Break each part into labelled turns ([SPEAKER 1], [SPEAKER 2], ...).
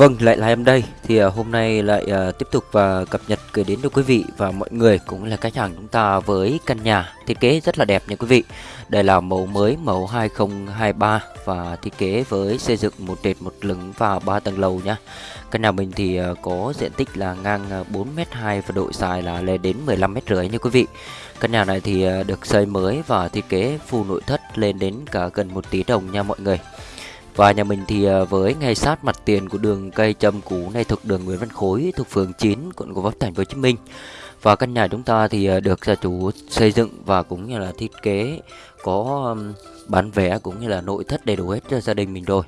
[SPEAKER 1] Vâng, lại là em đây. Thì uh, hôm nay lại uh, tiếp tục và uh, cập nhật gửi đến cho quý vị và mọi người cũng là khách hàng chúng ta với căn nhà thiết kế rất là đẹp nha quý vị. Đây là mẫu mới mẫu 2023 và thiết kế với xây dựng một trệt một lửng và ba tầng lầu nhá. Căn nhà mình thì uh, có diện tích là ngang 4m2 và độ dài là lên đến 15 m rưỡi nha quý vị. Căn nhà này thì uh, được xây mới và thiết kế full nội thất lên đến cả gần 1 tỷ đồng nha mọi người. Và nhà mình thì ờ, với ngay sát mặt tiền của đường cây châm cũ này thuộc đường Nguyễn Văn Khối thuộc phường 9 quận Gò Vấp thành phố Hồ Chí Minh. Và căn nhà chúng ta thì ờ, được gia chủ xây dựng và cũng như là thiết kế có bán vé cũng như là nội thất đầy đủ hết cho gia đình mình rồi.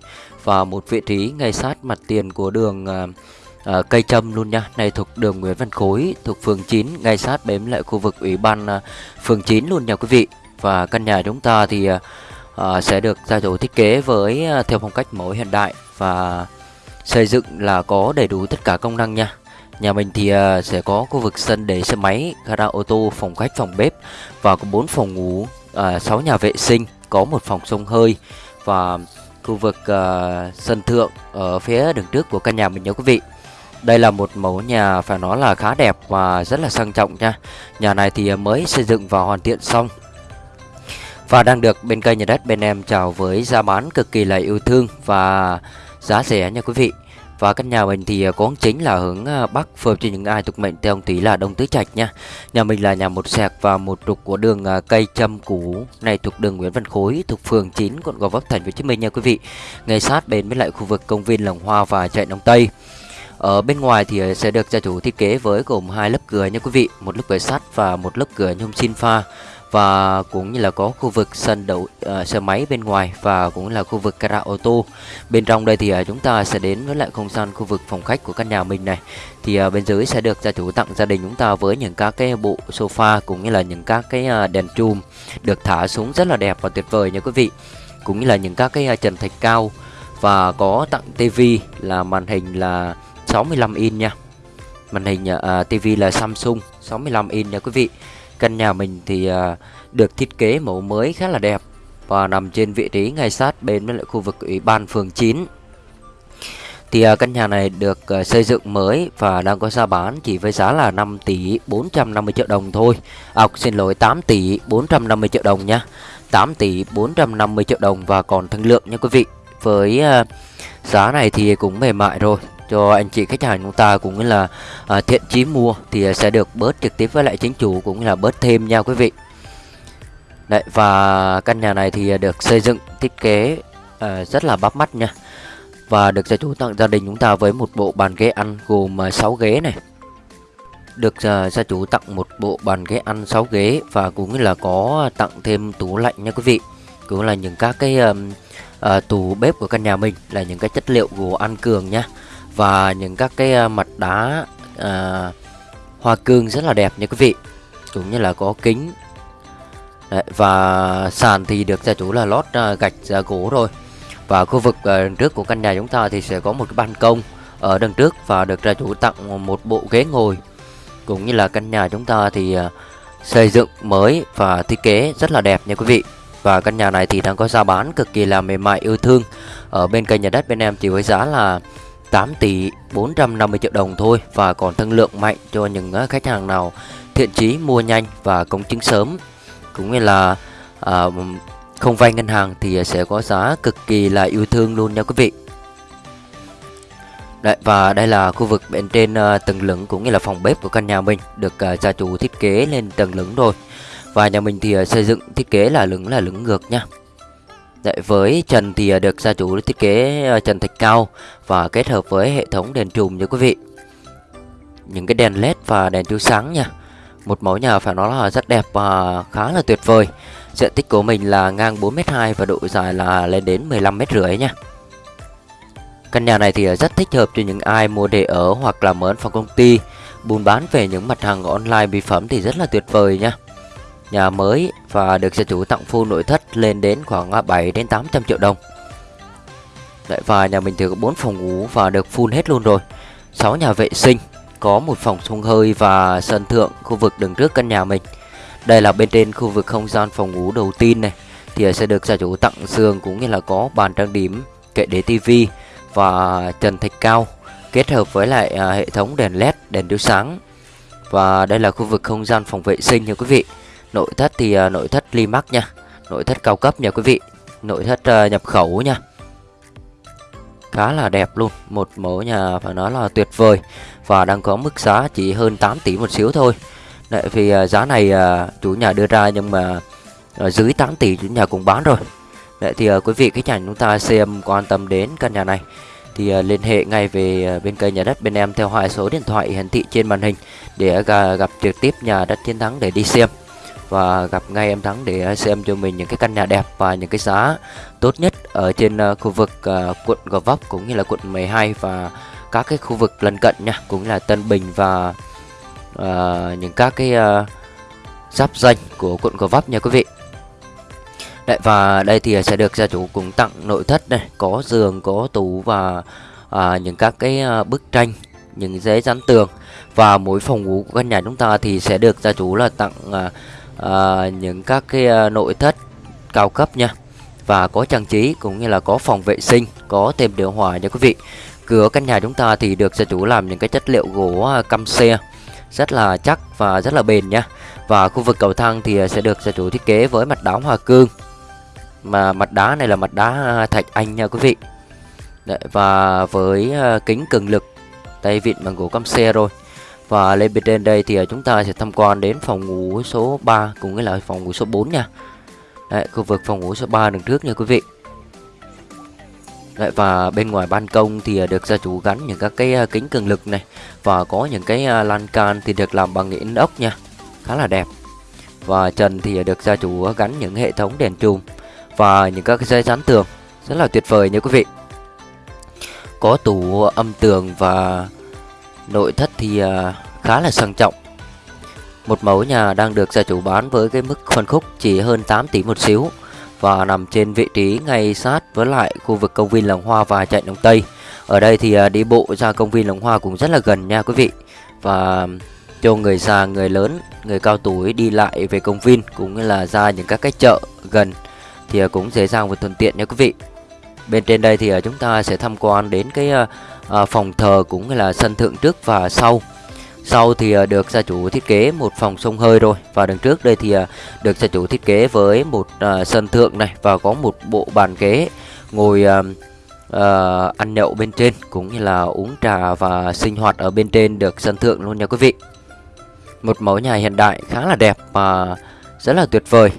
[SPEAKER 1] Và một vị trí ngay sát mặt tiền của đường à, cây châm luôn nha. Này thuộc đường Nguyễn Văn Khối thuộc phường 9 ngay sát bếm lại khu vực ủy ban à, phường 9 luôn nha quý vị. Và căn nhà chúng ta thì à, Ờ, sẽ được gia chủ thiết kế với ờ, theo phong cách mẫu hiện đại và xây dựng là có đầy đủ tất cả công năng nha. Nhà mình thì ờ, sẽ có khu vực sân để xe máy, gara ô tô, phòng khách, phòng bếp và có 4 phòng ngủ, 6 nhà vệ sinh, có một phòng sông hơi và khu vực sân thượng ở phía đường trước của căn nhà mình nha quý vị. Đây là một mẫu nhà phải nói là khá đẹp và rất là sang trọng nha. Nhà này thì mới xây dựng và hoàn thiện xong và đang được bên kênh nhà đất bên em chào với giá bán cực kỳ là yêu thương và giá rẻ nha quý vị và căn nhà mình thì à, có chính là hướng à, Bắc phù cho những ai thuộc mệnh theo ông tí là Đông Tứ Trạch nha. Nhà mình là nhà một sẹc và một trục của đường à, cây châm cũ này thuộc đường Nguyễn Văn Khối thuộc phường 9 quận Gò Vấp thành phố Hồ Chí Minh nha quý vị. Ngay sát bên với lại khu vực công viên Lồng Hoa và chạy Đông Tây. Ở bên ngoài thì sẽ được gia chủ thiết kế với gồm hai lớp cửa nha quý vị, một lớp cửa sắt và một lớp cửa nhôm xin pha và cũng như là có khu vực sân đậu ờ, uh, xe máy bên ngoài và cũng là khu vực gara ô tô bên trong đây thì uh, chúng ta sẽ đến với lại không gian khu vực phòng khách của căn nhà mình này. Thì uh, bên dưới sẽ được gia chủ tặng gia đình chúng ta với những các cái bộ sofa cũng như là những các cái uh, đèn chùm được thả xuống rất là đẹp và tuyệt vời nha quý vị. Cũng như là những các cái uh, trần thạch cao và có tặng tivi là màn hình là 65 inch nha. Màn hình uh, tivi là Samsung 65 inch nha quý vị. Căn nhà mình thì uh, được thiết kế mẫu mới khá là đẹp và nằm trên vị trí ngay sát bên với lại khu vực ủy ban phường 9. Thì uh, căn nhà này được uh, xây dựng mới và đang có giá bán chỉ với giá là 5 tỷ 450 triệu đồng thôi. À, xin lỗi 8 tỷ 450 triệu đồng nha. 8 tỷ 450 triệu đồng và còn thương lượng nha quý vị. Với uh, giá này thì cũng mềm mại rồi cho anh chị khách hàng chúng ta cũng như là à, thiện chí mua thì sẽ được bớt trực tiếp với lại chính chủ cũng như là bớt thêm nha quý vị. Đấy, và căn nhà này thì được xây dựng thiết kế à, rất là bắt mắt nha. Và được gia chủ tặng gia đình chúng ta với một bộ bàn ghế ăn gồm à, 6 ghế này. Được uh, gia chủ tặng một bộ bàn ghế ăn 6 ghế và cũng như là có tặng thêm tủ lạnh nha quý vị. Cũng là những các cái um, uh, tủ bếp của căn nhà mình là những cái chất liệu gỗ ăn cường nha và những các cái à, mặt đá à, hoa cương rất là đẹp nha quý vị. Cũng như là có kính. Đấy, và sàn thì được gia chủ là lót à, gạch uh, gỗ rồi và khu vực à, trước của căn nhà chúng ta thì sẽ có một cái ban công ở đằng trước và được gia chủ tặng một bộ ghế ngồi. Cũng như là căn nhà chúng ta thì à, xây dựng mới và thiết kế rất là đẹp nha quý vị. Và căn nhà này thì đang có giá bán cực kỳ là mềm mại yêu thương. Ở bên kênh nhà đất bên em chỉ với giá là 8 tỷ 450 triệu đồng thôi và còn thương lượng mạnh cho những à, khách hàng nào thiện chí mua nhanh và công chứng sớm. Cũng như là à, không vay ngân hàng thì sẽ có giá cực kỳ là yêu thương luôn nha quý vị. Đấy, và đây là khu vực bên trên uh, tầng lửng cũng như là phòng bếp của căn nhà mình được uh, gia chủ thiết kế lên tầng lửng rồi. Và nhà mình thì uh, xây dựng thiết kế là lửng là lửng ngược nha. Đấy, với trần thì à, được gia chủ thiết kế à, trần thạch cao và kết hợp với hệ thống đèn trùm nha quý vị. Những cái đèn led và đèn chiếu sáng nha. Một mẫu nhà phải nói là rất đẹp và khá là tuyệt vời. Diện tích của mình là ngang 4m2 và độ dài là lên đến 15m rưỡi nha. Căn nhà này thì à, rất thích hợp cho những ai mua để ở hoặc là mở phòng công ty, buôn bán về những mặt hàng online mỹ phẩm thì rất là tuyệt vời nha nhà mới và được gia chủ tặng full nội thất lên đến khoảng 7 đến 800 triệu đồng. Đấy, và nhà mình thì có 4 phòng ngủ và được full hết luôn rồi. 6 nhà vệ sinh, có một phòng sông hơi và sân thượng khu vực đường trước căn nhà mình. Đây là bên trên khu vực không gian phòng ngủ đầu tiên này thì sẽ được gia chủ tặng giường cũng như là có bàn trang điểm, kệ để tivi và trần thạch cao kết hợp với lại à, hệ thống đèn led đèn chiếu sáng và đây là khu vực không gian phòng vệ sinh nha quý vị nội thất thì uh, nội thất Limax nha. Nội thất cao cấp nha quý vị. Nội thất uh, nhập khẩu nha. Khá là đẹp luôn. Một mẫu nhà phải nói là tuyệt vời. Và đang có mức giá chỉ hơn 8 tỷ một xíu thôi. Đấy, vì uh, giá này uh, chủ nhà đưa ra nhưng mà uh, dưới 8 tỷ chủ nhà cũng bán rồi. Đấy, thì uh, quý vị khách hàng chúng ta xem quan tâm đến căn nhà này thì uh, liên hệ ngay về uh, bên kênh nhà đất bên em theo hai số điện thoại hiển thị trên màn hình để uh, gặp trực tiếp nhà đất chiến thắng để đi xem và gặp ngay em Thắng để xem cho mình những cái căn nhà đẹp và những cái giá tốt nhất ở trên ờ, khu vực ờ, quận Gò Vấp cũng như là quận 12 và các cái khu vực lân cận nha, cũng là Tân Bình và uh, những các cái uh, giáp danh của quận Gò Vấp nha quý vị. Đấy, và đây thì sẽ được gia chủ cùng tặng nội thất này, có giường, có tủ và à, những các cái uh, bức tranh, những giấy dán tường và mỗi phòng ngủ của căn nhà chúng ta thì sẽ được gia chủ là tặng à, à, những các cái à, nội thất cao cấp nha. Và có trang trí cũng như là có phòng vệ sinh có thêm điều hòa nha quý vị. Cửa căn nhà chúng ta thì được gia chủ làm những cái chất liệu gỗ à, căm xe rất là chắc và rất là bền nha. Và khu vực cầu thang thì à, sẽ được gia chủ thiết kế với mặt đá hoa cương. Mà mặt đá này là mặt đá thạch anh nha quý vị. Đấy, và với kính cường lực tay vịn bằng gỗ căm xe rồi và lên bên trên đây thì ờ, chúng ta sẽ tham quan đến phòng ngủ số 3 cùng với lại phòng ngủ số 4 nha. Đấy, khu vực phòng ngủ số 3 đằng trước nha quý vị. Đấy, và bên ngoài ban công thì ờ, được gia chủ gắn những các cái ờ, kính cường lực này và có những cái lan can thì được làm bằng inox ốc nha. Khá là đẹp. Và trần thì được gia chủ gắn những hệ thống đèn chùm và những các cái dây dán tường rất là tuyệt vời nha quý vị. Có tủ âm tường và Nội thất thì uh, khá là sang trọng. Một mẫu nhà đang được gia chủ bán với cái mức phân khúc chỉ hơn 8 tỷ một xíu Và nằm trên vị trí ngay sát với lại khu vực công viên Làng Hoa và chạy Đông Tây. Ở đây thì uh, đi bộ ra công viên Làng Hoa cũng rất là gần nha quý vị. Và cho người già, người lớn, người cao tuổi đi lại về công viên cũng như là ra những các cái chợ gần thì à, cũng dễ dàng và thuận tiện nha quý vị. Bên trên đây thì ờ, chúng ta sẽ tham quan đến cái ờ, ờ, phòng thờ cũng là sân thượng trước và sau. Sau thì được gia chủ thiết kế một phòng sông hơi rồi. Và đằng trước đây thì được gia chủ thiết kế với một sân thượng này và có một bộ bàn ghế ngồi ăn nhậu bên trên cũng như là uống trà và sinh hoạt ở bên trên được sân thượng luôn nha quý vị. Một mẫu nhà hiện đại khá là đẹp và rất là tuyệt vời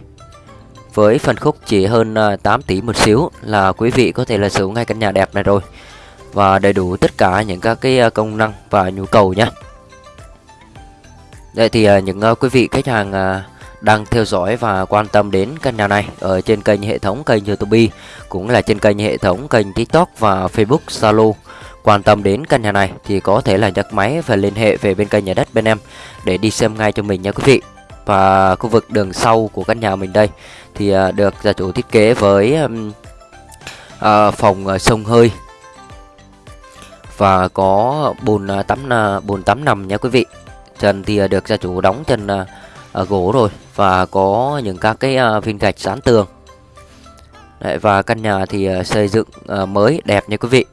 [SPEAKER 1] với phần khúc chỉ hơn à, 8 tỷ một xíu là quý vị có thể là sở hữu ngay căn nhà đẹp này rồi và đầy đủ tất cả những các cái à, công năng và nhu cầu nhé. Đây thì à, những quý vị khách hàng đang theo dõi và quan tâm đến căn nhà này ở trên kênh hệ thống kênh YouTube cũng là trên kênh hệ thống kênh TikTok và Facebook Zalo quan tâm đến căn nhà này thì có thể là nhấc máy và liên hệ về bên kênh nhà đất bên em để đi xem ngay cho mình nha quý vị. Và khu vực đường sau của căn nhà mình đây thì à, được gia chủ thiết kế với uh, phòng à, sông hơi. Và có bồn tắm bồn tắm nằm nha quý vị. Trần thì được gia chủ đóng trần gỗ rồi và có những các cái viên gạch dán tường. Đấy, và căn nhà thì xây dựng mới đẹp nha quý vị.